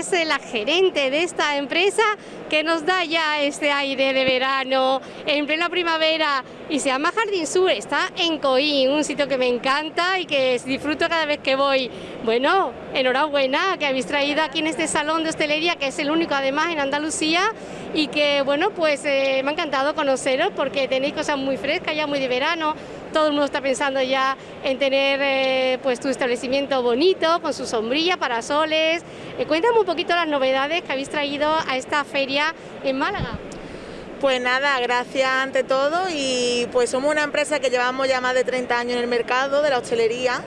es la gerente de esta empresa, que nos da ya este aire de verano en plena primavera y se llama Jardín Sur, está en Coín, un sitio que me encanta y que disfruto cada vez que voy. Bueno, enhorabuena que habéis traído aquí en este salón de hostelería, que es el único además en Andalucía y que bueno, pues eh, me ha encantado conoceros porque tenéis cosas muy frescas, ya muy de verano, todo el mundo está pensando ya en tener eh, pues tu establecimiento bonito, con su sombrilla, parasoles. Eh, cuéntame un poquito las novedades que habéis traído a esta feria en Málaga. Pues nada, gracias ante todo y pues somos una empresa que llevamos ya más de 30 años en el mercado de la hostelería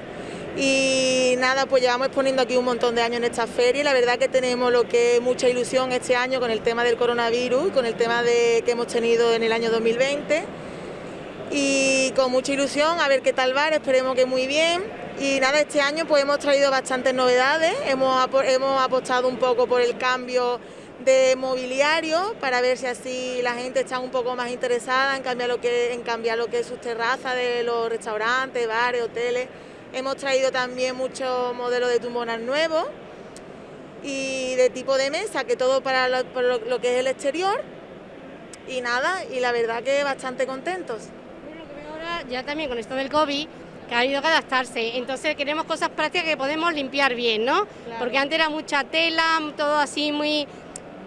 y nada, pues llevamos exponiendo aquí un montón de años en esta feria y la verdad que tenemos lo que mucha ilusión este año con el tema del coronavirus, con el tema de, que hemos tenido en el año 2020 y con mucha ilusión a ver qué tal va, esperemos que muy bien. Y nada, este año pues hemos traído bastantes novedades, hemos, hemos apostado un poco por el cambio de mobiliario para ver si así la gente está un poco más interesada en cambiar lo que, en cambiar lo que es sus terrazas de los restaurantes, bares, hoteles. Hemos traído también muchos modelos de tumbonas nuevos y de tipo de mesa, que todo para lo, lo que es el exterior. Y nada, y la verdad que bastante contentos ya también con esto del COVID, que ha habido que adaptarse. Entonces queremos cosas prácticas que podemos limpiar bien, ¿no? Porque antes era mucha tela, todo así muy...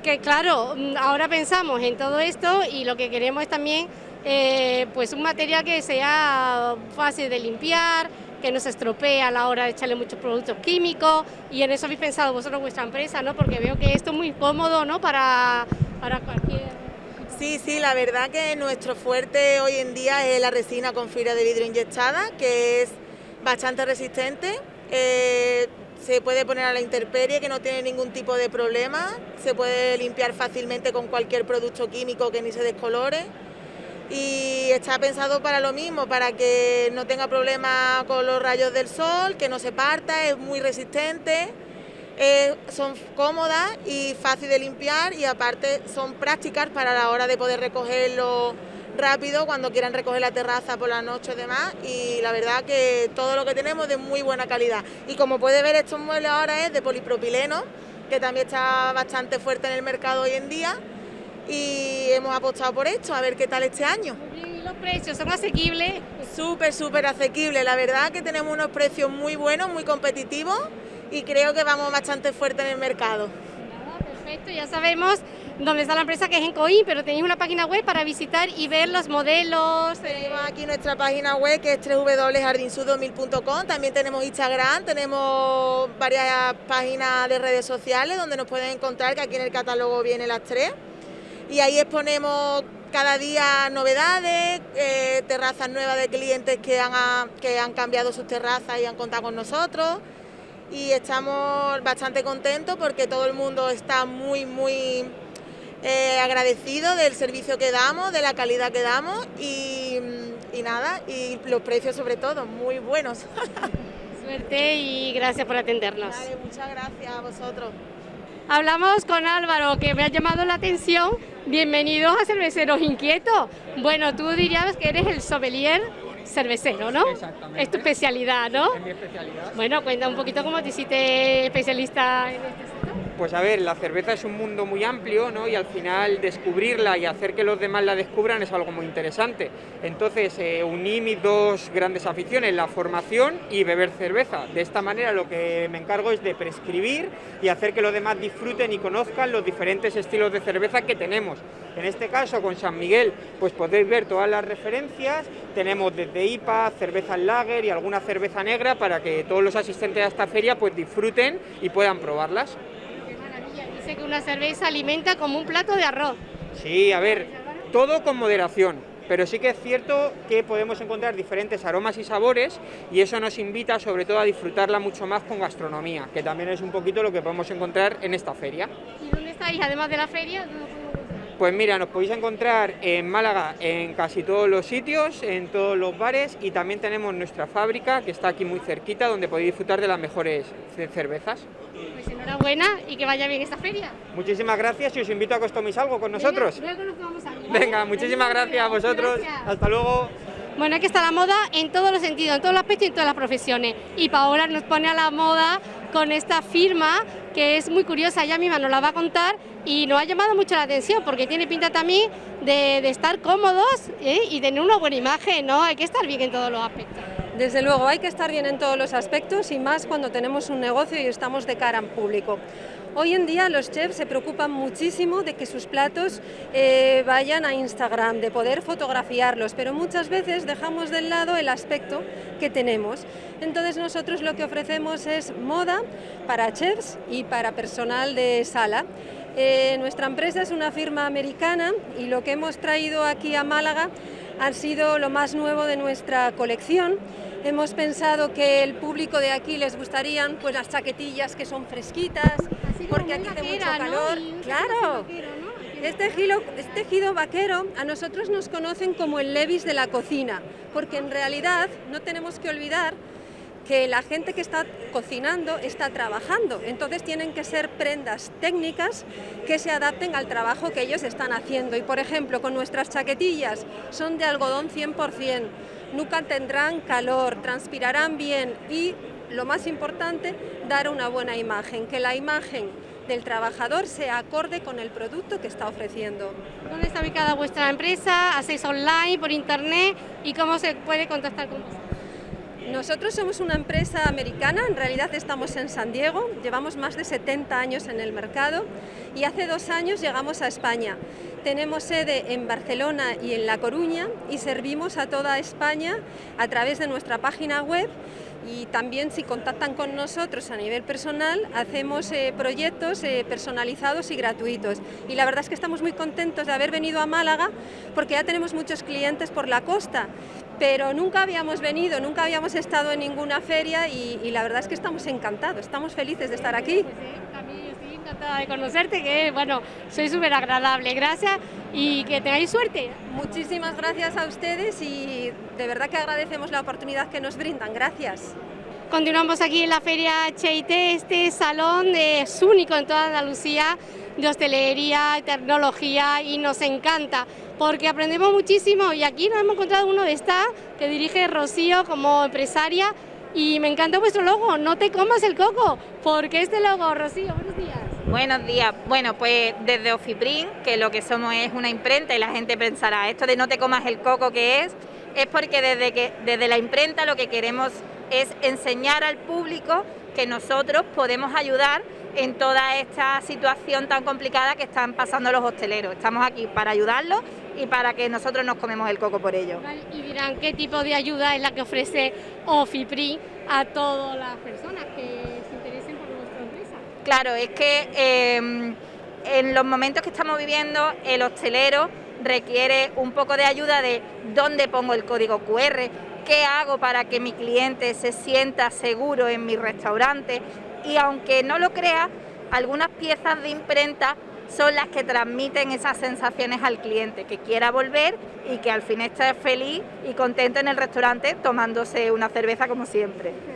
que claro, ahora pensamos en todo esto y lo que queremos es también eh, pues un material que sea fácil de limpiar, que no se estropee a la hora de echarle muchos productos químicos y en eso habéis pensado vosotros vuestra empresa, ¿no? Porque veo que esto es muy cómodo, ¿no? Para, para cualquier Sí, sí, la verdad que nuestro fuerte hoy en día es la resina con fibra de vidrio inyectada, que es bastante resistente. Eh, se puede poner a la intemperie, que no tiene ningún tipo de problema. Se puede limpiar fácilmente con cualquier producto químico que ni se descolore. Y está pensado para lo mismo, para que no tenga problema con los rayos del sol, que no se parta, es muy resistente. Eh, son cómodas y fácil de limpiar y aparte son prácticas para la hora de poder recogerlo rápido cuando quieran recoger la terraza por la noche y demás. Y la verdad que todo lo que tenemos es de muy buena calidad. Y como puede ver estos muebles ahora es de polipropileno que también está bastante fuerte en el mercado hoy en día. Y hemos apostado por esto, a ver qué tal este año. ¿Y los precios son asequibles? Súper, súper asequibles, la verdad que tenemos unos precios muy buenos, muy competitivos y creo que vamos bastante fuerte en el mercado. perfecto, ya sabemos dónde está la empresa que es en Coín, pero tenéis una página web para visitar y ver los modelos. Tenemos aquí nuestra página web que es www.jardinsud2000.com, también tenemos Instagram, tenemos varias páginas de redes sociales donde nos pueden encontrar, que aquí en el catálogo vienen las tres. Y ahí exponemos cada día novedades, eh, terrazas nuevas de clientes que han, que han cambiado sus terrazas y han contado con nosotros y estamos bastante contentos porque todo el mundo está muy, muy eh, agradecido del servicio que damos, de la calidad que damos y, nada, y los precios sobre todo, muy buenos. Suerte y gracias por atendernos. muchas gracias a vosotros. Hablamos con Álvaro, que me ha llamado la atención. Bienvenidos a Cerveceros Inquietos. Bueno, tú dirías que eres el sommelier cervecero, ¿no? Exactamente. Es tu especialidad, ¿no? Es mi especialidad. Bueno, cuenta un poquito cómo te hiciste especialista en este. Pues a ver, la cerveza es un mundo muy amplio, ¿no? Y al final descubrirla y hacer que los demás la descubran es algo muy interesante. Entonces eh, uní mis dos grandes aficiones, la formación y beber cerveza. De esta manera lo que me encargo es de prescribir y hacer que los demás disfruten y conozcan los diferentes estilos de cerveza que tenemos. En este caso con San Miguel, pues podéis ver todas las referencias. Tenemos desde IPA, cerveza lager y alguna cerveza negra para que todos los asistentes a esta feria pues disfruten y puedan probarlas que una cerveza alimenta como un plato de arroz. Sí, a ver, todo con moderación, pero sí que es cierto que podemos encontrar diferentes aromas y sabores y eso nos invita sobre todo a disfrutarla mucho más con gastronomía, que también es un poquito lo que podemos encontrar en esta feria. ¿Y dónde estáis, además de la feria? Pues mira, nos podéis encontrar en Málaga en casi todos los sitios, en todos los bares y también tenemos nuestra fábrica que está aquí muy cerquita donde podéis disfrutar de las mejores cervezas. Pues enhorabuena y que vaya bien esta feria. Muchísimas gracias y os invito a que os toméis algo con nosotros. Venga, luego nos vamos a Venga, muchísimas gracias a vosotros. Hasta luego. Bueno, aquí está la moda en todos los sentidos, en todos los aspectos y en todas las profesiones. Y Paola nos pone a la moda con esta firma que es muy curiosa, ella misma nos la va a contar y nos ha llamado mucho la atención porque tiene pinta también de, estar cómodos ¿eh? y tener una buena imagen, ¿no? Hay que estar bien en todos los aspectos. Desde luego, hay que estar bien en todos los aspectos y más cuando tenemos un negocio y estamos de cara en público. Hoy en día los chefs se preocupan muchísimo de que sus platos eh, vayan a Instagram, de poder fotografiarlos, pero muchas veces dejamos de lado el aspecto que tenemos. Entonces nosotros lo que ofrecemos es moda para chefs y para personal de sala. Eh, nuestra empresa es una firma americana y lo que hemos traído aquí a Málaga ha sido lo más nuevo de nuestra colección Hemos pensado que el público de aquí les gustarían pues las chaquetillas que son fresquitas, porque aquí hace mucho calor. Claro. Este tejido, este tejido vaquero a nosotros nos conocen como el Levis de la cocina, porque en realidad no tenemos que olvidar que la gente que está cocinando está trabajando, entonces tienen que ser prendas técnicas que se adapten al trabajo que ellos están haciendo. Y por ejemplo, con nuestras chaquetillas son de algodón 100%, nunca tendrán calor, transpirarán bien y, lo más importante, dar una buena imagen, que la imagen del trabajador sea acorde con el producto que está ofreciendo. ¿Dónde está ubicada vuestra empresa? ¿Hacéis online, por internet? ¿Y cómo se puede contactar con vosotros? Nosotros somos una empresa americana, en realidad estamos en San Diego, llevamos más de 70 años en el mercado y hace dos años llegamos a España. Tenemos sede en Barcelona y en La Coruña y servimos a toda España a través de nuestra página web y también si contactan con nosotros a nivel personal hacemos eh, proyectos eh, personalizados y gratuitos y la verdad es que estamos muy contentos de haber venido a Málaga porque ya tenemos muchos clientes por la costa pero nunca habíamos venido, nunca habíamos estado en ninguna feria y, la verdad es que estamos encantados, estamos felices de estar aquí. Encantada de conocerte, que bueno, soy súper agradable, gracias y que tengáis suerte. Muchísimas gracias a ustedes y de verdad que agradecemos la oportunidad que nos brindan, gracias. Continuamos aquí en la Feria HIT, este salón es único en toda Andalucía de hostelería, tecnología y nos encanta porque aprendemos muchísimo y aquí nos hemos encontrado uno de esta que dirige Rocío como empresaria y me encanta vuestro logo, no te comas el coco, porque este logo, Rocío, buenos días. Buenos días. Bueno, pues desde Ofiprin, que lo que somos es una imprenta y la gente pensará, esto de no te comas el coco que es, es porque desde, que, desde la imprenta lo que queremos es enseñar al público que nosotros podemos ayudar en toda esta situación tan complicada que están pasando los hosteleros. Estamos aquí para ayudarlos y para que nosotros nos comemos el coco por ello. Y dirán, ¿qué tipo de ayuda es la que ofrece OFIPRI a todas las personas que Claro, es que em, en los momentos que estamos viviendo, el hostelero requiere un poco de ayuda de dónde pongo el código QR, qué hago para que mi cliente se sienta seguro en mi restaurante y aunque no lo crea, algunas piezas de imprenta son las que transmiten esas sensaciones al cliente, que quiera volver y que al fin esté feliz y contento en el restaurante tomándose una cerveza como siempre.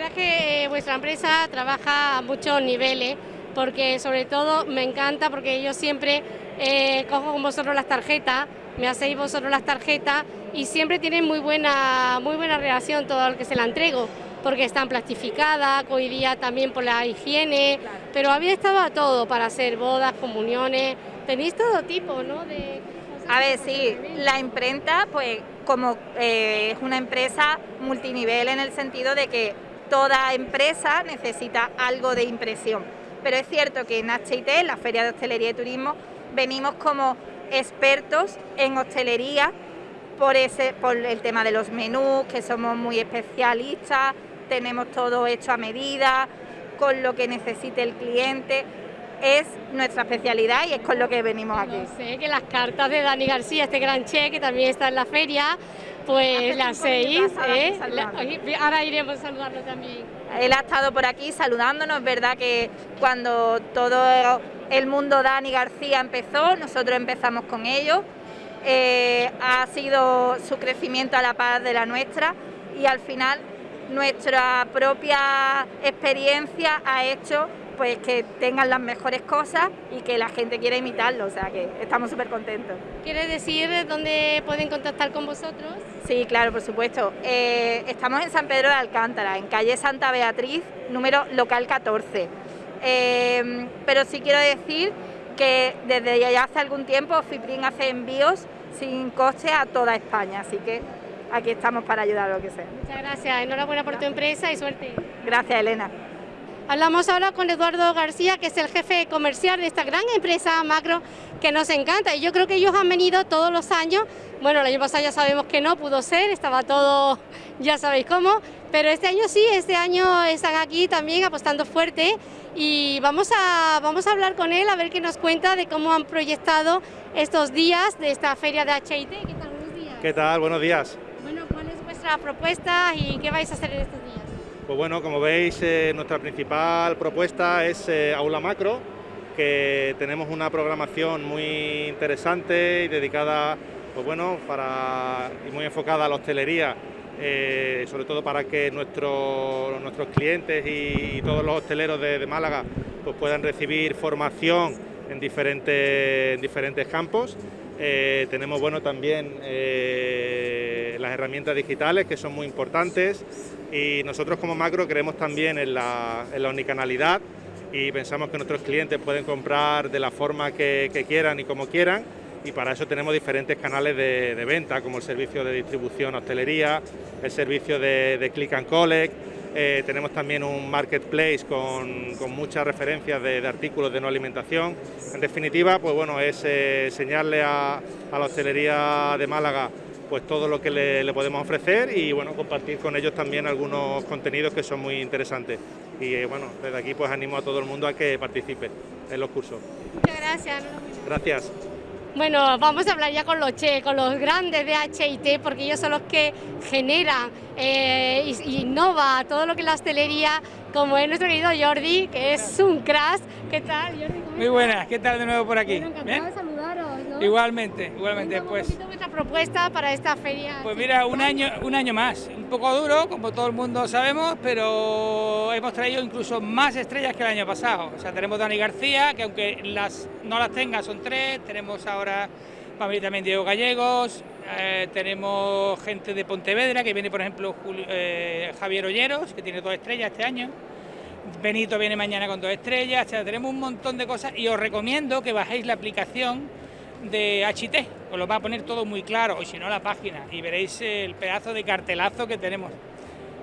Verdad es que eh, vuestra empresa trabaja a muchos niveles, porque sobre todo me encanta porque yo siempre eh, cojo con vosotros las tarjetas, me hacéis vosotros las tarjetas y siempre tienen muy buena, muy buena relación todo el que se la entrego porque están plastificadas, hoy día también por la higiene, pero había estado a todo para hacer bodas, comuniones, tenéis todo tipo, ¿no? De a ver, sí, la imprenta, pues como eh, es una empresa multinivel en el sentido de que toda empresa necesita algo de impresión. Pero es cierto que en HIT, en la Feria de Hostelería y Turismo, venimos como expertos en hostelería por, ese, por el tema de los menús, que somos muy especialistas, tenemos todo hecho a medida, con lo que necesite el cliente. Es nuestra especialidad y es con lo que venimos aquí. sé que las cartas de Dani García, este gran che que también está en la feria, pues las seis, ¿eh? ahora iremos a saludarlo también. Él ha estado por aquí saludándonos, es verdad que cuando todo el mundo Dani García empezó, nosotros empezamos con ellos, eh, ha sido su crecimiento a la par de la nuestra y al final nuestra propia experiencia ha hecho pues que tengan las mejores cosas y que la gente quiera imitarlo, o sea que estamos súper contentos. ¿Quiere decir dónde pueden contactar con vosotros? Sí, claro, por supuesto. Eh, estamos en San Pedro de Alcántara, en calle Santa Beatriz, número local 14. Eh, pero sí quiero decir que desde ya hace algún tiempo Fiprin hace envíos sin coste a toda España, así que aquí estamos para ayudar a lo que sea. Muchas gracias, enhorabuena por tu empresa y suerte. Gracias, Elena. Hablamos ahora con Eduardo García, que es el jefe comercial de esta gran empresa macro que nos encanta y yo creo que ellos han venido todos los años, bueno el año pasado ya sabemos que no pudo ser, estaba todo, ya sabéis cómo, pero este año sí, este año están aquí también apostando fuerte y vamos a, vamos a hablar con él a ver qué nos cuenta de cómo han proyectado estos días de esta feria de HIT. ¿Qué tal? Buenos días. ¿Qué tal? Buenos días. Bueno, ¿cuál es vuestra propuesta y qué vais a hacer en estos días? Pues bueno, como veis, eh, nuestra principal propuesta es eh, Aula Macro, que tenemos una programación muy interesante y dedicada, pues bueno, y muy enfocada a la hostelería, eh, sobre todo para que nuestro, nuestros clientes y, todos los hosteleros de, de, Málaga pues puedan recibir formación en diferentes, en diferentes campos. Tenemos bueno también las herramientas digitales que son muy importantes y nosotros como macro creemos también en la, en la unicanalidad y pensamos que nuestros clientes pueden comprar de la forma que, quieran y como quieran y para eso tenemos diferentes canales de, venta como el servicio de distribución hostelería, el servicio de, click and collect, eh, tenemos también un marketplace con, con muchas referencias de, artículos de no alimentación. En definitiva, pues bueno, es eh, enseñarle a, a la hostelería de Málaga pues todo lo que le, podemos ofrecer y bueno, compartir con ellos también algunos contenidos que son muy interesantes. Y eh, bueno, desde aquí pues animo a todo el mundo a que participe en los cursos. Muchas gracias. Gracias. Bueno, vamos a hablar ya con los che, con los grandes de HIT, porque ellos son los que generan eh, innova todo lo que es la hostelería, como es nuestro querido Jordi, que es un crash. ¿Qué tal, Jordi? Muy buenas, ¿qué tal de nuevo por aquí? Bueno, de saludaros. Igualmente, igualmente. pues, vuestra propuesta para esta feria? Pues mira, un año, un año más, un poco duro, como todo el mundo sabemos, pero hemos traído incluso más estrellas que el año pasado. O sea, tenemos Dani García, que aunque las no las tenga son tres, tenemos ahora para también Diego Gallegos, eh, tenemos gente de Pontevedra, que viene por ejemplo eh, Javier Olleros, que tiene dos estrellas este año. Benito viene mañana con dos estrellas, o sea, tenemos un montón de cosas y os recomiendo que bajéis la aplicación de HT, os lo va a poner todo muy claro, o si no la página, y veréis el pedazo de cartelazo que tenemos.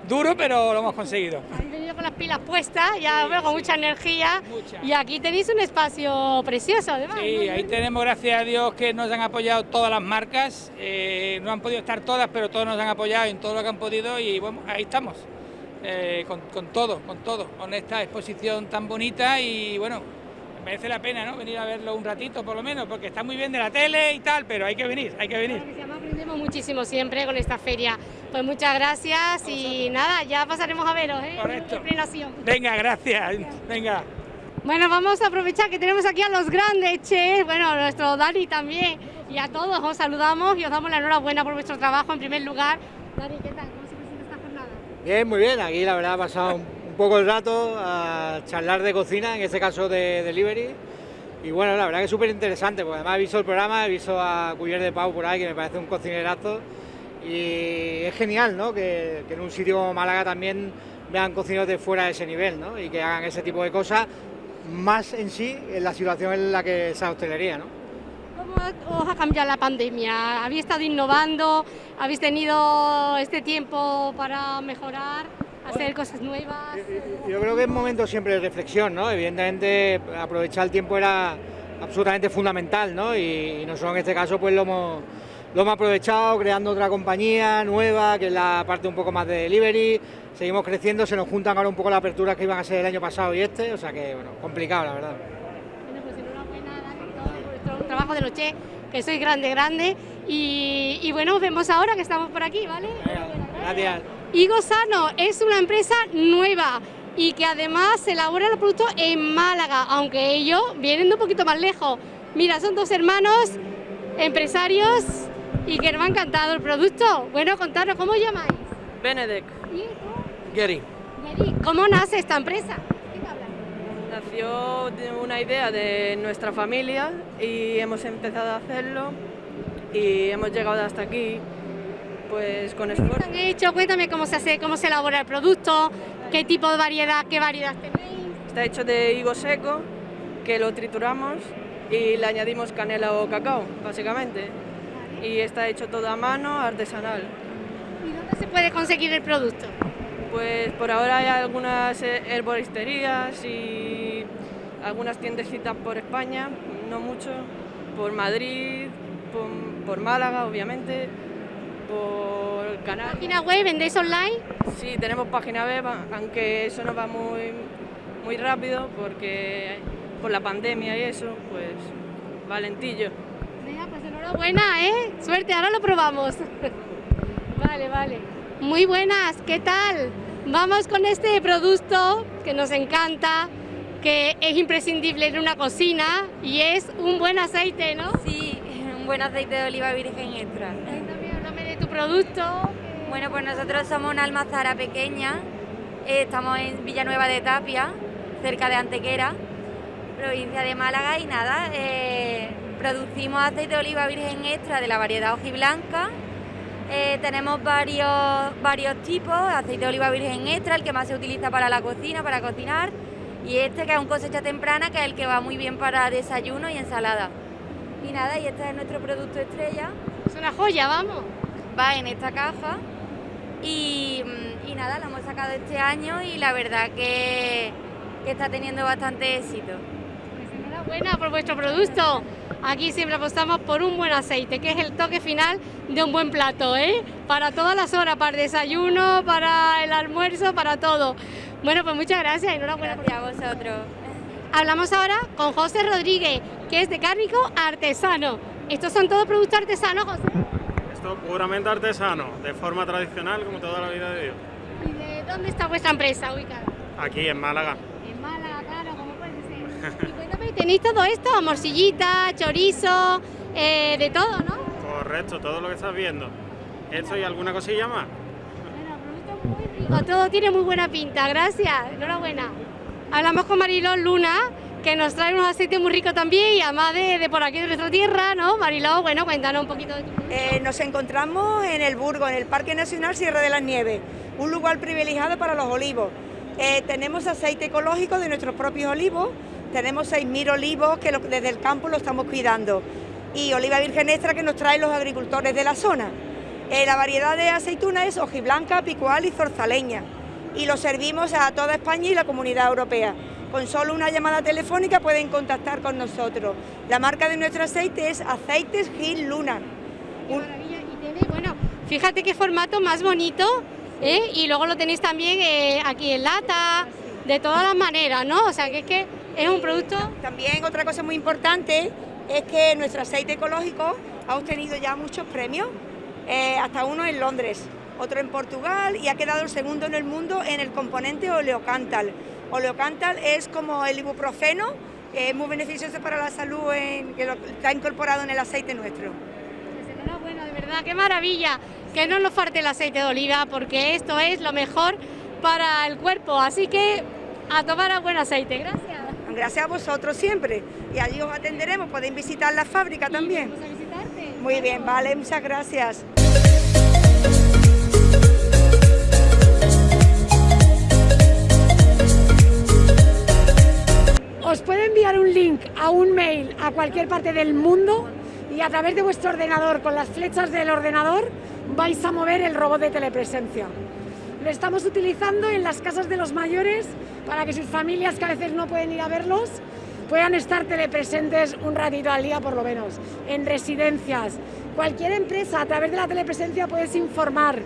Duro, pero lo hemos conseguido. Habéis venido con las pilas puestas, ya veo con mucha energía, y aquí tenéis un espacio precioso además. Sí, ahí tenemos, gracias a Dios, que nos han apoyado todas las marcas, eh, no han podido estar todas, pero todos nos han apoyado en todo lo que han podido, y bueno, ahí estamos. Eh, con, con todo, con todo, con esta exposición tan bonita y bueno, merece la pena, ¿no? Venir a verlo un ratito por lo menos, porque está muy bien de la tele y tal, pero hay que venir, hay que venir. Claro aprendemos muchísimo siempre con esta feria. Pues muchas gracias y nada, ya pasaremos a veros, ¿eh? Correcto. Venga, gracias. Venga. Bueno, vamos a aprovechar que tenemos aquí a los grandes chefs, bueno, nuestro Dani también, y a todos os saludamos y os damos la enhorabuena por vuestro trabajo en primer lugar. Dani, ¿qué tal? ¿Cómo se presenta esta jornada? Bien, muy bien, aquí la verdad ha pasado un poco el rato a charlar de cocina, en este caso de delivery. Y bueno, la verdad que es súper interesante, porque además he visto el programa, he visto a Cuyer de Pau por ahí, que me parece un cocinerazo. Y es genial, ¿no? Que, en un sitio como Málaga también vean cocineros de fuera de ese nivel, ¿no? Y que hagan ese tipo de cosas, más en sí en la situación en la que está hostelería, ¿no? ¿Cómo os ha cambiado la pandemia? ¿Habéis estado innovando? ¿Habéis tenido este tiempo para mejorar? Hacer cosas nuevas. Yo creo que es momento siempre de reflexión, ¿no? Evidentemente aprovechar el tiempo era absolutamente fundamental, ¿no? Y nosotros en este caso pues lo hemos, lo hemos aprovechado creando otra compañía nueva, que es la parte un poco más de delivery, seguimos creciendo, se nos juntan ahora un poco las aperturas que iban a ser el año pasado y este, o sea que, bueno, complicado la verdad. Bueno, pues enhorabuena por vuestro trabajo de noche, que sois grande, grande, y, y bueno, vemos ahora que estamos por aquí, ¿vale? Gracias. Higo Sano es una empresa nueva y que además elabora el producto en Málaga, aunque ellos vienen de un poquito más lejos. Mira, son dos hermanos empresarios y que nos ha encantado el producto. Bueno, contaros, ¿cómo os llamáis? Benedek. ¿Y tú? Gary. Gary, ¿cómo nace esta empresa? Nació nació de una idea de nuestra familia y hemos empezado a hacerlo y hemos llegado hasta aquí pues con esfuerzo. han hecho? Cuéntame cómo se hace, cómo se elabora el producto, qué tipo de variedad, qué variedad tenéis. Está hecho de higo seco, que lo trituramos y le añadimos canela o cacao, básicamente. Y está hecho todo a mano, artesanal. ¿Y dónde se puede conseguir el producto? Pues por ahora hay algunas eh, herboristerías y algunas tiendecitas por España, no mucho, por Madrid, por, por Málaga, obviamente, por Canarias. ¿Página web? ¿Vendéis online? Sí, tenemos página web, aunque eso no va muy, muy rápido porque por la pandemia y eso, pues valentillo. Venga, pues enhorabuena, ¿eh? Suerte, ahora lo probamos. vale, vale. Muy buenas, ¿qué tal? Vamos con este producto que nos encanta, que es imprescindible en una cocina y es un buen aceite, ¿no? Sí, un buen aceite de oliva virgen extra. También háblame de tu producto. Bueno, pues nosotros somos una almazara pequeña, eh, estamos en Villanueva de Tapia, cerca de Antequera, provincia de Málaga y nada, eh, producimos aceite de oliva virgen extra de la variedad hojiblanca. Eh, tenemos varios, varios tipos, aceite de oliva virgen extra, el que más se utiliza para la cocina, para cocinar, y este que es un cosecha temprana, que es el que va muy bien para desayuno y ensalada. Y nada, y este es nuestro producto estrella. Es una joya, vamos. Va en esta caja y, y nada, lo hemos sacado este año y la verdad que, que está teniendo bastante éxito. Pues enhorabuena por vuestro producto. Aquí siempre apostamos por un buen aceite, que es el toque final de un buen plato, ¿eh? Para todas las horas, para el desayuno, para el almuerzo, para todo. Bueno, pues muchas gracias, enhorabuena. Gracias a vosotros. Hablamos ahora con José Rodríguez, que es de Cárnico Artesano. ¿Estos son todos productos artesanos, José? Esto puramente artesano, de forma tradicional, como toda la vida de Dios. ¿Y de dónde está vuestra empresa ubicada? Aquí, en Málaga. En Málaga, claro, como puede ser. Y cuéntame, ¿tenéis todo esto? Morcillita, chorizo, eh, de todo, ¿no? Correcto, todo lo que estás viendo. ¿Esto y alguna cosilla más? Rico, todo tiene muy buena pinta, gracias, enhorabuena. Hablamos con Mariló Luna, que nos trae unos aceites muy ricos también y además de, por aquí de nuestra tierra, ¿no? Mariló, bueno, cuéntanos un poquito. Eh, nos encontramos en el Burgo, en el Parque Nacional Sierra de las Nieves, un lugar privilegiado para los olivos. Eh, tenemos aceite ecológico de nuestros propios olivos, tenemos 6.000 olivos que desde el campo lo estamos cuidando y oliva virgen extra que nos traen los agricultores de la zona. Eh, la variedad de aceituna es hojiblanca, picual y zorzaleña y lo servimos a toda España y la comunidad europea. Con solo una llamada telefónica pueden contactar con nosotros. La marca de nuestro aceite es Aceites Gil Luna. Un- Bueno, fíjate qué formato más bonito, ¿eh? Y luego lo tenéis también eh, aquí en lata, de todas las maneras, ¿no? O sea, que es que es un producto... También otra cosa muy importante es que nuestro aceite ecológico ha obtenido ya muchos premios, eh, hasta uno en Londres, otro en Portugal y ha quedado el segundo en el mundo en el componente oleocantal. Oleocantal es como el ibuprofeno, que es muy beneficioso para la salud, en- que lo- está incorporado en el aceite nuestro. Pues enhorabuena, de verdad, qué maravilla. Que no nos falte el aceite de oliva, porque esto es lo mejor para el cuerpo. Así que a tomar a buen aceite. Gracias. Gracias a vosotros siempre y allí os atenderemos, podéis visitar la fábrica también. Muy bien, vale, muchas gracias. Os puede enviar un link a un mail a cualquier parte del mundo y a través de vuestro ordenador, con las flechas del ordenador, vais a mover el robot de telepresencia. Lo estamos utilizando en las casas de los mayores para que sus familias, que a veces no pueden ir a verlos, puedan estar telepresentes un ratito al día por lo menos. En residencias, cualquier empresa a través de la telepresencia puedes informar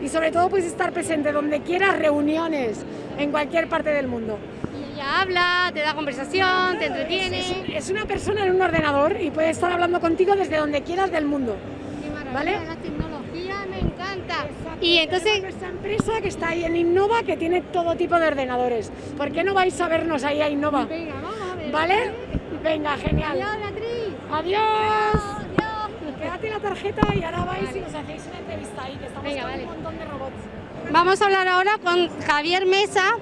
y sobre todo puedes estar presente donde quieras, reuniones, en cualquier parte del mundo. Ella habla, te da conversación, te entretiene. Es, es una persona en un ordenador y puede estar hablando contigo desde donde quieras del mundo. ¿Vale? La tecnología me encanta. Y entonces, nuestra empresa que está ahí en Innova que tiene todo tipo de ordenadores. ¿Por qué no vais a vernos ahí a Innova? Venga, vamos a ver. ¿Vale? Venga, genial. Adiós, Beatriz. Adiós. Quédate la tarjeta y ahora vais y nos hacéis una entrevista ahí, que estamos Venga, con vale. un montón de robots. Vamos a hablar ahora con Javier Mesa,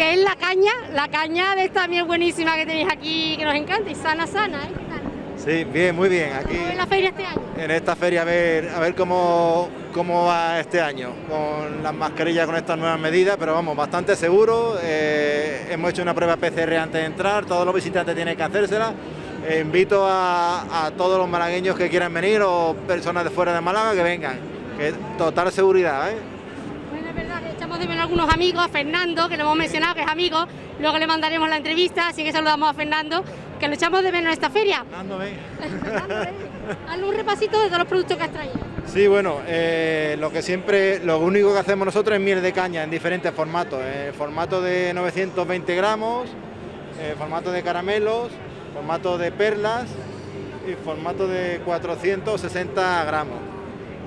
que es la caña, la caña de esta miel buenísima que tenéis aquí, que nos encanta, y sana, sana, ¿eh? Sí, bien, muy bien. Aquí en la feria este año. En esta feria a ver, a ver cómo, cómo va este año, con las mascarillas, con estas nuevas medidas, pero vamos, bastante seguro. Eh, hemos hecho una prueba PCR antes de entrar, todos los visitantes tienen que hacérsela. Eh, invito a, a, todos los malagueños que quieran venir o personas de fuera de Málaga que vengan, que total seguridad. ¿eh? Menos algunos amigos, Fernando, que lo hemos mencionado, que es amigo, luego le mandaremos la entrevista, así que saludamos a Fernando que lo echamos de menos en esta feria. Hazle un repasito de todos los productos que has traído. Sí, bueno, eh, lo que siempre, lo único que hacemos nosotros es miel de caña en diferentes formatos. En formato de 920 gramos, en formato de caramelos, formato de perlas y formato de 460 gramos.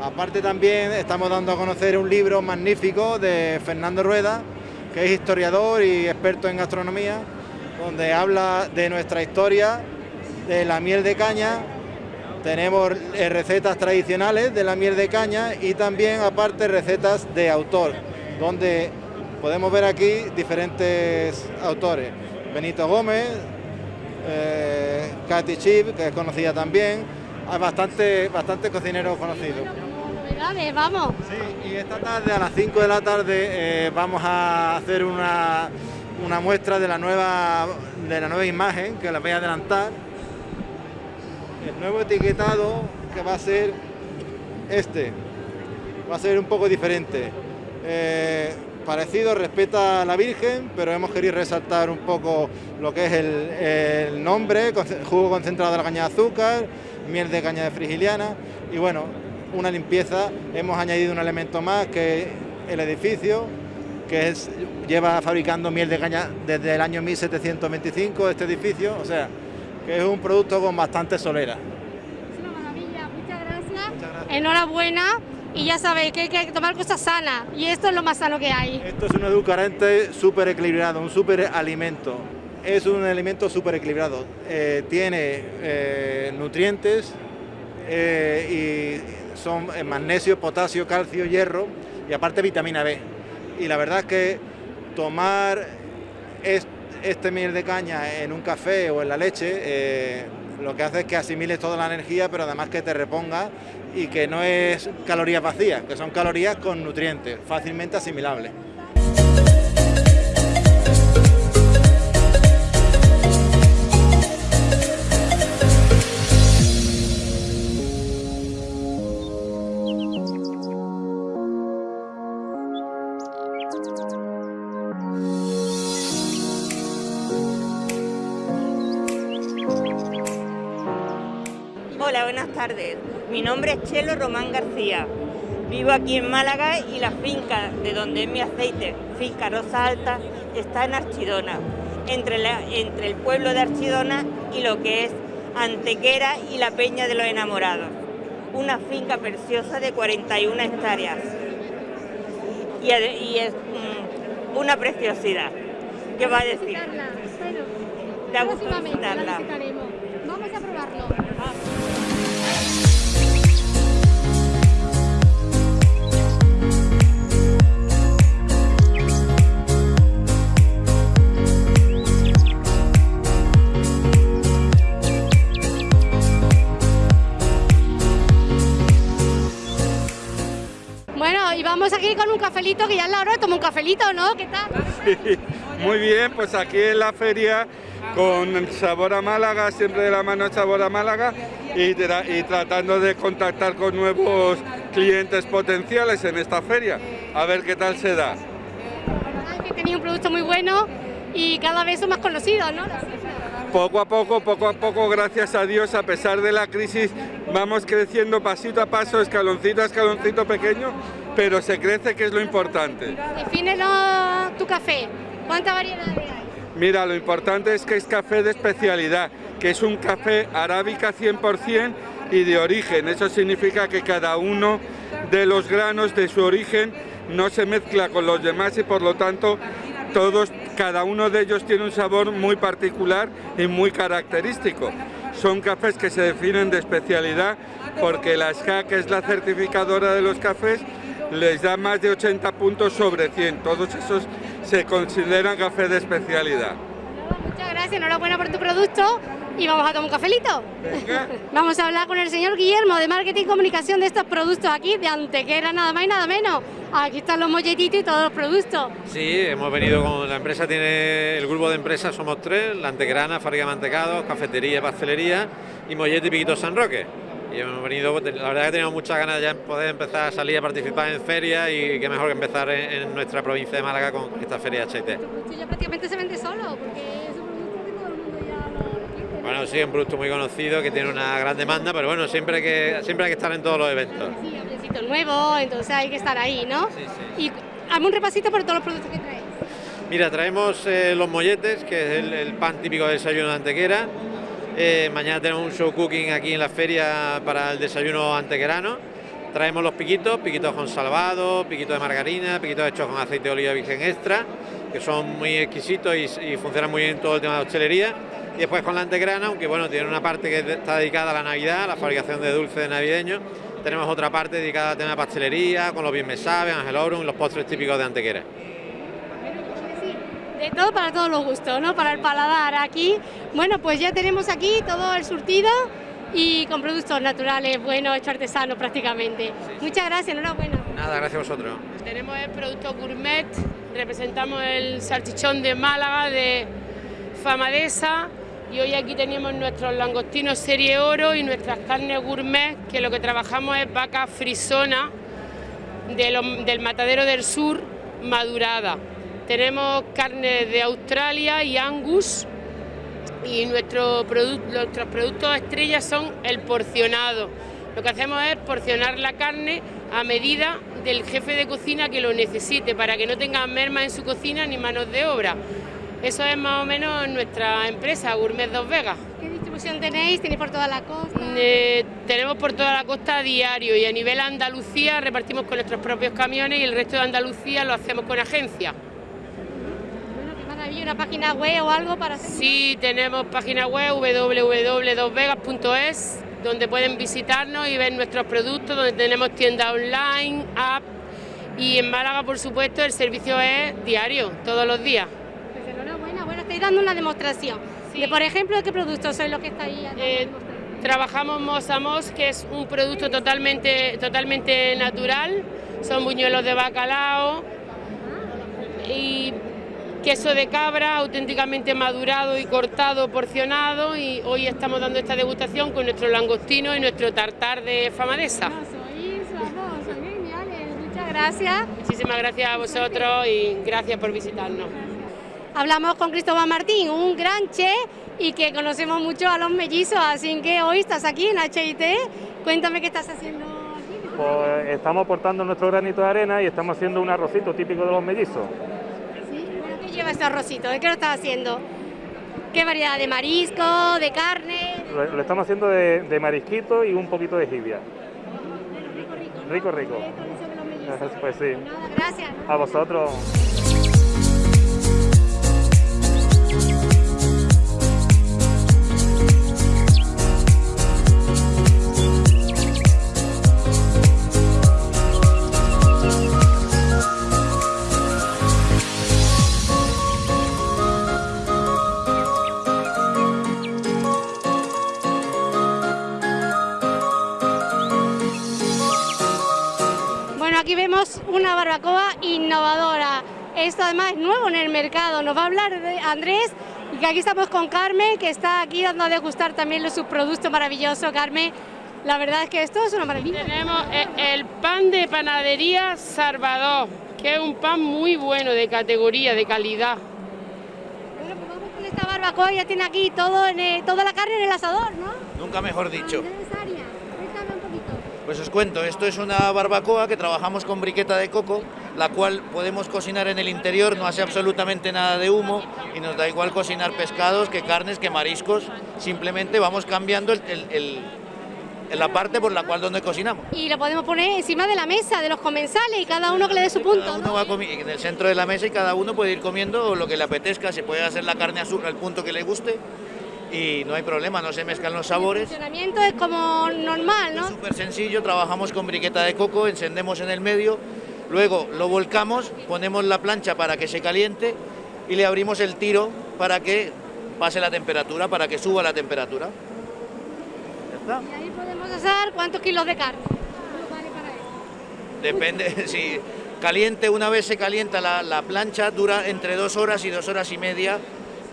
Aparte también estamos dando a conocer un libro magnífico de Fernando Rueda, que es historiador y experto en gastronomía, donde habla de nuestra historia, de la miel de caña, tenemos eh, recetas tradicionales de la miel de caña y también aparte recetas de autor, donde podemos ver aquí diferentes autores. Benito Gómez, eh, Katy Chip, que es conocida también, hay bastantes bastante cocineros conocidos. Vamos. Sí, y esta tarde a las 5 de la tarde eh, vamos a hacer una una muestra de la nueva, de la nueva imagen que les voy a adelantar. El nuevo etiquetado que va a ser este, va a ser un poco diferente. Eh, parecido, respeta a la Virgen, pero hemos querido resaltar un poco lo que es el, el nombre, jugo concentrado de la caña de azúcar, miel de caña de frigiliana y bueno, una limpieza. Hemos añadido un elemento más que el edificio, que es, lleva fabricando miel de caña desde el año 1725 este edificio, o sea, que es un producto con bastante solera. Es una maravilla, muchas gracias. Enhorabuena y ya sabéis que hay que tomar cosas sanas y esto es lo más sano que hay. Esto es un edulcorante súper equilibrado, un súper alimento. Es un alimento súper equilibrado, eh, tiene eh, nutrientes eh, y son magnesio, potasio, calcio, hierro y aparte vitamina B y la verdad es que tomar este miel de caña en un café o en la leche eh, lo que hace es que asimiles toda la energía pero además que te reponga y que no es calorías vacías, que son calorías con nutrientes, fácilmente asimilables. Mi nombre es Chelo Román García. Vivo aquí en Málaga y la finca de donde es mi aceite, Finca Rosa Alta, está en Archidona, entre, entre el pueblo de Archidona y lo que es Antequera y la Peña de los Enamorados. Una finca preciosa de 41 hectáreas. Y, es mm, una preciosidad. ¿Qué va a decir? Te Vamos a Vamos aquí con un cafelito, que ya es la hora de tomar un cafelito, ¿no? ¿Qué tal? Sí, muy bien, pues aquí en la feria con Sabor a Málaga, siempre de la mano Sabor a Málaga y, tratando de contactar con nuevos clientes potenciales en esta feria, a ver qué tal se da. que tenía un producto muy bueno y cada vez son más conocidos, ¿no? Poco a poco, poco a poco, gracias a Dios, a pesar de la crisis, vamos creciendo pasito a paso, escaloncito a escaloncito pequeño, pero se crece, que es lo importante. Defínelo tu café, ¿cuánta variedad hay? Mira, lo importante es que es café de especialidad, que es un café arábica 100% y de origen. Eso significa que cada uno de los granos de su origen no se mezcla con los demás y por lo tanto todos, cada uno de ellos tiene un sabor muy particular y muy característico. Son cafés que se definen de especialidad porque la SCA, que es la certificadora de los cafés, les da más de 80 puntos sobre 100. Todos esos se consideran café de especialidad. Muchas gracias, enhorabuena por tu producto y vamos a tomar un cafelito. vamos a hablar con el señor Guillermo de Marketing y Comunicación de estos productos aquí, de Antequera, nada más y nada menos. Aquí están los molletitos y todos los productos. Sí, hemos venido con la empresa, tiene el grupo de empresas, somos tres, la Antequerana, fábrica de mantecados, cafetería, pastelería y Mollete y Piquito San Roque. Y hemos venido, la verdad que tenemos muchas ganas ya de poder empezar a salir a participar en ferias y qué mejor que empezar en, en nuestra provincia de Málaga con esta feria HIT. ya prácticamente se vende solo, porque es un producto que todo el mundo ya lo quiere. Bueno, sí, un producto muy conocido que tiene una gran demanda, pero bueno, siempre hay que, siempre hay que estar en todos los eventos. Sí, hablecito nuevo, entonces hay que estar ahí, ¿no? Sí, sí. Y hazme un repasito por todos los productos que traes. Mira, traemos eh, los molletes, que es el, el pan típico del desayuno de Antequera. Eh, mañana tenemos un show cooking aquí en la feria para el desayuno antequerano. Traemos los piquitos, piquitos con salvado, piquitos de margarina, piquitos hechos con aceite de oliva virgen extra, que son muy exquisitos y, y funcionan muy bien en todo el tema de hostelería. Y después con la antegrana, aunque bueno, tiene una parte que está dedicada a la Navidad, a la fabricación de dulces navideños. Tenemos otra parte dedicada tema de pastelería, con los bien me sabe, Aurum y los postres típicos de Antequera. De todo para todos los gustos, ¿no? Para el paladar aquí. Bueno, pues ya tenemos aquí todo el surtido y con productos naturales, buenos, hechos artesanos prácticamente. Muchas gracias, enhorabuena. Nada, gracias a vosotros. Tenemos el producto gourmet, representamos el salchichón de Málaga de Famadesa y hoy aquí tenemos nuestros langostinos serie oro y nuestras carnes gourmet, que lo que trabajamos es vaca frisona de del matadero del sur madurada. Tenemos carne de Australia y Angus y nuestro produc- nuestros productos estrellas son el porcionado. Lo que hacemos es porcionar la carne a medida del jefe de cocina que lo necesite para que no tenga merma en su cocina ni manos de obra. Eso es más o menos nuestra empresa, Gourmet Dos Vegas. ¿Qué distribución tenéis? ¿Tenéis por toda la costa? Eh, tenemos por toda la costa a diario y a nivel Andalucía repartimos con nuestros propios camiones y el resto de Andalucía lo hacemos con agencia. Bueno, qué maravilla, una página web o algo para hacer. Sí, tenemos página web www.dosvegas.es donde pueden visitarnos y ver nuestros productos, donde tenemos tienda online, app y en Málaga, por supuesto, el servicio es diario, todos los días. Estáis dando una demostración. De, por ejemplo, ¿de qué productos sois los que estáis dando Eh? Trabajamos Mos a Mos, que es un producto totalmente, totalmente natural. Son buñuelos de bacalao y queso de cabra auténticamente madurado y cortado, porcionado. Y hoy estamos dando esta degustación con nuestro langostino y nuestro tartar de famadesa. Sois, vamos, sois geniales. Muchas gracias. Muchísimas gracias a vosotros y gracias por visitarnos. Hablamos con Cristóbal Martín, un gran chef y que conocemos mucho a los mellizos, así que hoy estás aquí en HIT. Cuéntame qué estás haciendo aquí. Pues estamos aportando nuestro granito de arena y estamos haciendo un arrocito típico de los mellizos. ¿Sí? ¿Qué lleva este arrocito? ¿De qué lo estás haciendo? ¿Qué variedad? ¿De marisco? ¿De carne? Lo, lo estamos haciendo de, de marisquito y un poquito de jibia. Rico, rico. Pues sí. Gracias. A vosotros. Una barbacoa innovadora. Esto además es nuevo en el mercado. Nos va a hablar de Andrés y que aquí estamos con Carmen, que está aquí dando a degustar también los subproductos maravillosos. Carmen, la verdad es que esto es una maravilla. Tenemos e- el pan de panadería Salvador, que es un pan muy bueno, de categoría, de calidad. Con esta barbacoa ya tiene aquí todo en el- toda la carne en el asador, ¿no? Nunca mejor dicho. Andrés Arias, cuéntame un poquito. Pues os cuento, esto es una barbacoa que trabajamos con briqueta de coco, la cual podemos cocinar en el interior, no hace absolutamente nada de humo y nos da igual cocinar pescados que carnes que mariscos, simplemente vamos cambiando el- el- el- la parte por la cual donde cocinamos. Y lo podemos poner encima de la mesa de los comensales y cada uno que le dé su punto. Cada uno va comi- en el centro de la mesa y cada uno puede ir comiendo lo que le apetezca, se puede hacer la carne azul al punto que le guste y no hay problema, no se mezclan los El sabores. funcionamiento es como normal, ¿no? Súper sencillo, trabajamos con briqueta de coco, encendemos en el medio, Luego lo volcamos, ponemos la plancha para que se caliente y le abrimos el tiro para que pase la temperatura, para que suba la temperatura. Ya está. Y ahí podemos asar cuántos kilos de carne. Depende, si caliente, una vez se calienta la, la plancha, dura entre dos horas y dos horas y media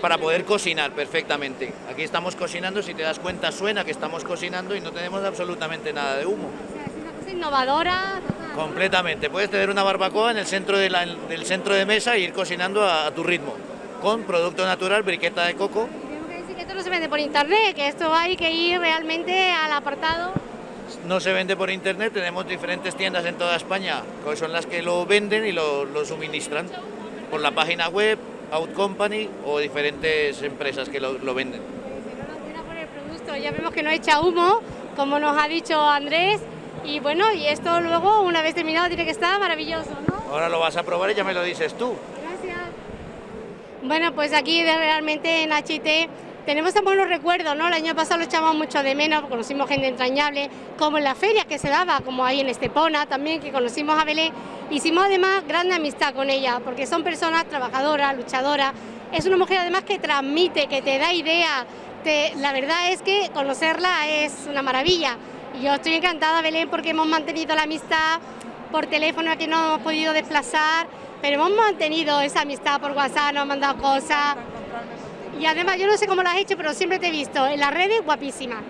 para poder cocinar perfectamente. Aquí estamos cocinando, si te das cuenta suena que estamos cocinando y no tenemos absolutamente nada de humo. Es una cosa innovadora. Completamente. Puedes tener una barbacoa en el centro de la- del centro de mesa e ir cocinando a, a tu ritmo, con producto natural, briqueta de coco. Tengo que decir que esto no se vende por internet, que esto hay que ir realmente al apartado. No se vende por internet, tenemos diferentes tiendas en toda España, que son las que lo venden y lo, lo suministran por la página web, Out Company o diferentes empresas que lo, lo venden. producto. Ya vemos que no echa humo, como nos ha dicho Andrés. Y bueno, y esto luego, una vez terminado, tiene que estar maravilloso, ¿no? Ahora lo vas a probar y ya me lo dices tú. Bueno, pues aquí realmente en HT tenemos tan buenos recuerdos, ¿no? El año pasado lo echamos mucho de menos, conocimos gente entrañable, como en la feria que se daba, como ahí en Estepona también, que conocimos a Belén. Hicimos además gran amistad con ella, porque son personas trabajadoras, luchadoras. Es una mujer además que transmite, que te da idea. Te- la verdad es que conocerla es una maravilla. Y yo estoy encantada, Belén, porque hemos mantenido la amistad por teléfono, que no hemos podido desplazar, pero hemos mantenido esa amistad por WhatsApp, nos han mandado cosas. Y además, yo no sé cómo lo has hecho, pero siempre te he visto en las redes guapísima.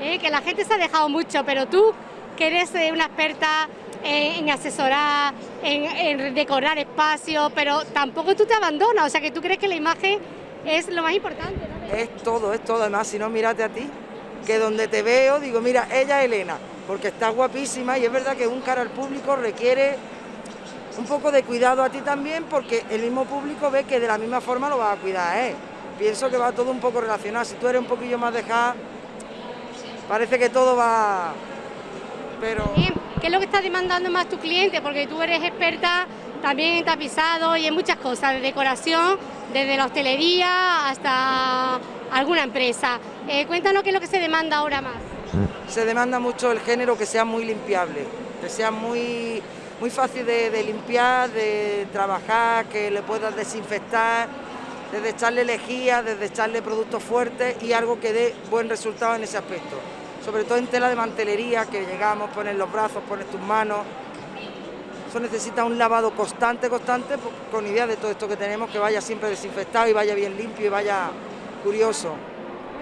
¿eh? Que la gente se ha dejado mucho, pero tú, que eres eh, una experta en, en asesorar, en, decorar espacios, pero tampoco tú te abandonas, o sea que tú crees que la imagen es lo más importante. Es todo, es todo. Además, si no, mírate a ti, que donde te veo, digo, mira, ella es Elena, porque está guapísima y es verdad que un cara al público requiere un poco de cuidado a ti también, porque el mismo público ve que de la misma forma lo va a cuidar. Pienso que va todo un poco relacionado. Si tú eres un poquillo más dejada, parece que todo va... Pero... ¿Qué es lo que está demandando más tu cliente? Porque tú eres experta también en tapizado y en muchas cosas, de decoración, desde la hostelería hasta alguna empresa. Eh, cuéntanos qué es lo que se demanda ahora más. se demanda mucho el género que sea muy limpiable, que sea muy, muy fácil de, de limpiar, de trabajar, que le puedas desinfectar, desde echarle lejía, desde echarle productos fuertes y algo que dé buen resultado en ese aspecto. Sobre todo en tela de mantelería, que llegamos, pones los brazos, pones tus manos. Eso necesita un lavado constante, constante, pues, con idea de todo esto que tenemos, que vaya siempre desinfectado y vaya bien limpio y vaya curioso.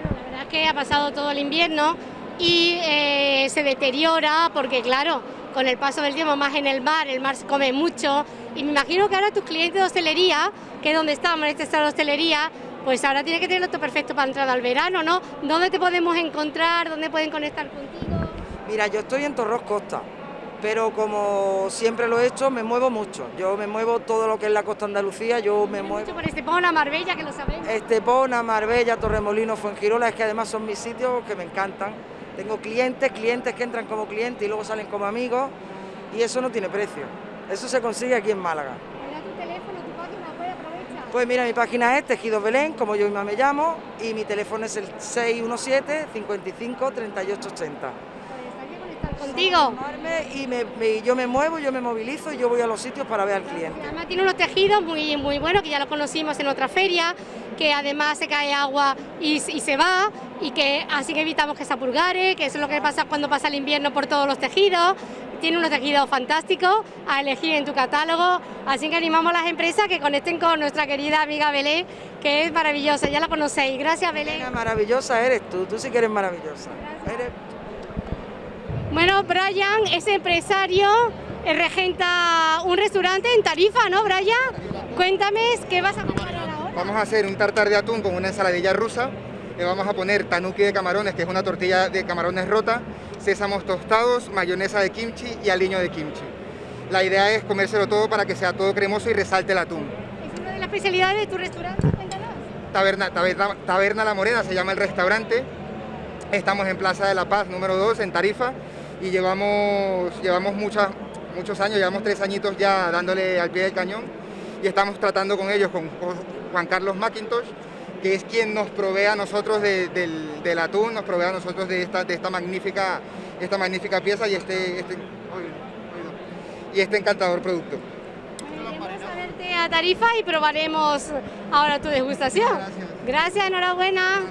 La verdad es que ha pasado todo el invierno y eh, se deteriora porque, claro, con el paso del tiempo más en el mar, el mar se come mucho y me imagino que ahora tus clientes de hostelería, que es donde estamos, en este estado de hostelería, pues ahora tiene que tenerlo todo perfecto para entrar al verano, ¿no? ¿Dónde te podemos encontrar? ¿Dónde pueden conectar contigo? Mira, yo estoy en Torros Costa, pero como siempre lo he hecho, me muevo mucho. Yo me muevo todo lo que es la costa andalucía, yo me muevo. Mucho por Estepona, Marbella, que lo sabemos. Estepona, Marbella, Torremolino, Fuengirola, es que además son mis sitios que me encantan. Tengo clientes, clientes que entran como clientes y luego salen como amigos y eso no tiene precio. Eso se consigue aquí en Málaga. Tu teléfono, tu página, pues aprovecha. Pues mira, mi página es Tejidos Belén, como yo misma me llamo, y mi teléfono es el 617 55 38 80. Contigo. Y me- me- yo me muevo, yo me movilizo y yo voy a los sitios para ver al cliente. Además tiene unos tejidos muy, muy buenos, que ya lo conocimos en otra feria, que además se cae agua y, y se va, y que así que evitamos que se apurgare, que eso es lo que pasa cuando pasa el invierno por todos los tejidos. Tiene unos tejidos fantásticos a elegir en tu catálogo, así que animamos a las empresas que conecten con nuestra querida amiga Belén, que es maravillosa, ya la conocéis. Gracias Belén. Maravillosa eres tú, tú sí que eres maravillosa. Eres- Bueno, Brian es empresario, eh, regenta un restaurante en Tarifa, ¿no, Brian? Cuéntame, ¿qué vas a preparar ahora? Vamos a hacer un tartar de atún con una ensaladilla rusa. Le vamos a poner tanuki de camarones, que es una tortilla de camarones rota, sésamos tostados, mayonesa de kimchi y aliño de kimchi. La idea es comérselo todo para que sea todo cremoso y resalte el atún. Es una de las especialidades de tu restaurante, cuéntanos. Taberna, Taberna, Taberna La Morena se llama el restaurante. Estamos en Plaza de la Paz número 2 en Tarifa y llevamos, llevamos muchas, muchos años, llevamos tres añitos ya dándole al pie del cañón y estamos tratando con ellos, con con Juan Carlos McIntosh, que es quien nos provee a nosotros de- del, del atún, nos provee a nosotros de esta, de esta, magnífica, esta magnífica pieza y este, este, y este encantador producto. Iremos a verte a Tarifa y probaremos ahora tu degustación. Gracias, enhorabuena.